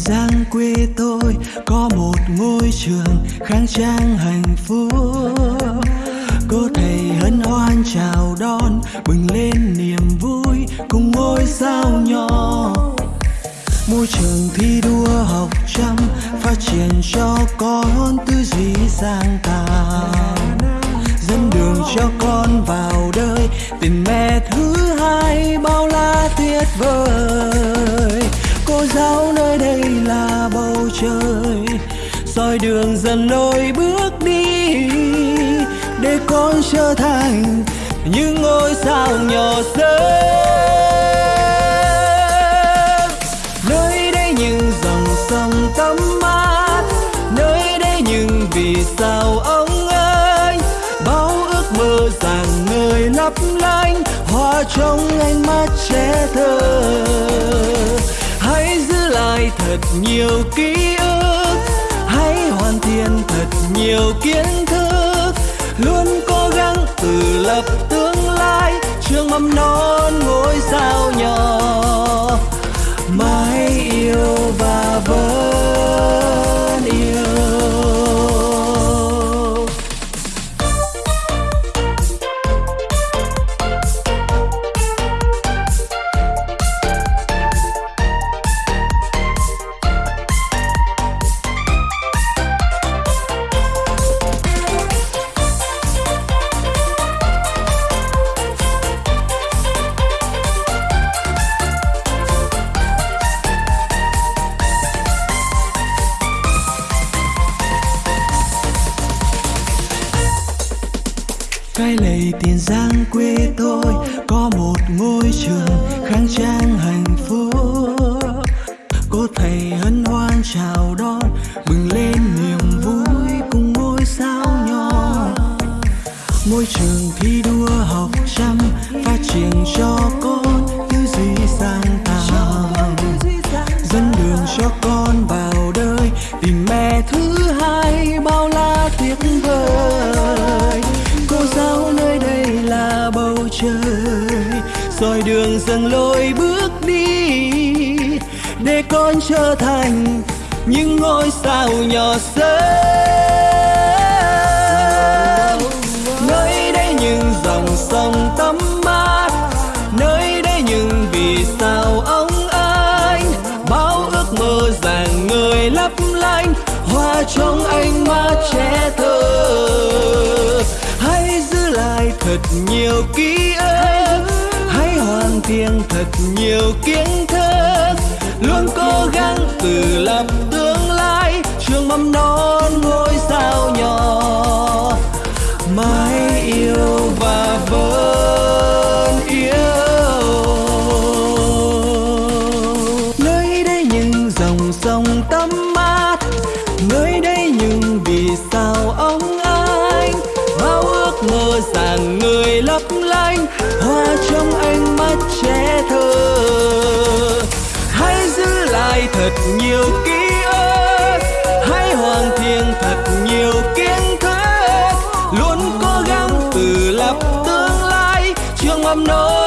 giang quê tôi có một ngôi trường khang trang hạnh phúc. Cô thầy hân hoan chào đón bừng lên niềm vui cùng ngôi sao nhỏ. Môi trường thi đua học chăm phát triển cho con tư duy sáng tạo. Dẫn đường cho con vào đời tình mẹ thứ hai bao la tuyệt vời cô giáo nơi đây là bầu trời. Soi đường dần lối bước đi để con trở thành những ngôi sao nhỏ sớm nơi đây những dòng sông tắm mát nơi đây những vì sao ông ơi, bao ước mơ rằng người lấp lánh hoa trong ánh mắt trẻ thơ hãy giữ lại thật nhiều ký ức. Hãy hoàn thiện thật nhiều kiến thức. Luôn cố gắng tự lập tương lai. Trường mầm non cái lầy tiền giang quê tôi. Có một ngôi trường khang trang hạnh phúc. Cô thầy hân hoan chào đón bừng lên niềm vui cùng ngôi sao nhỏ. Môi trường thi đua soi đường dần lối bước đi, để con trở thành những ngôi sao nhỏ sớm nơi đây những dòng sông tắm mát, nơi đây những vì sao ông anh bao ước mơ rạng người lấp lánh, hoa trong ánh mắt trẻ thơ. Hãy giữ lại thật nhiều ký thật nhiều kiến thức, luôn cố gắng tự lập tương lai. Trường mầm non ngôi sao nhỏ, mãi yêu và vẫn yêu. Nơi đây những dòng sông tâm mát, nơi đây những vì sao ông lấp lánh, hoa trong ánh mắt trẻ thơ. Hãy giữ lại thật nhiều ký ức, hãy hoàn thiện thật nhiều kiến thức. Luôn cố gắng tự lập tương lai, trường mầm non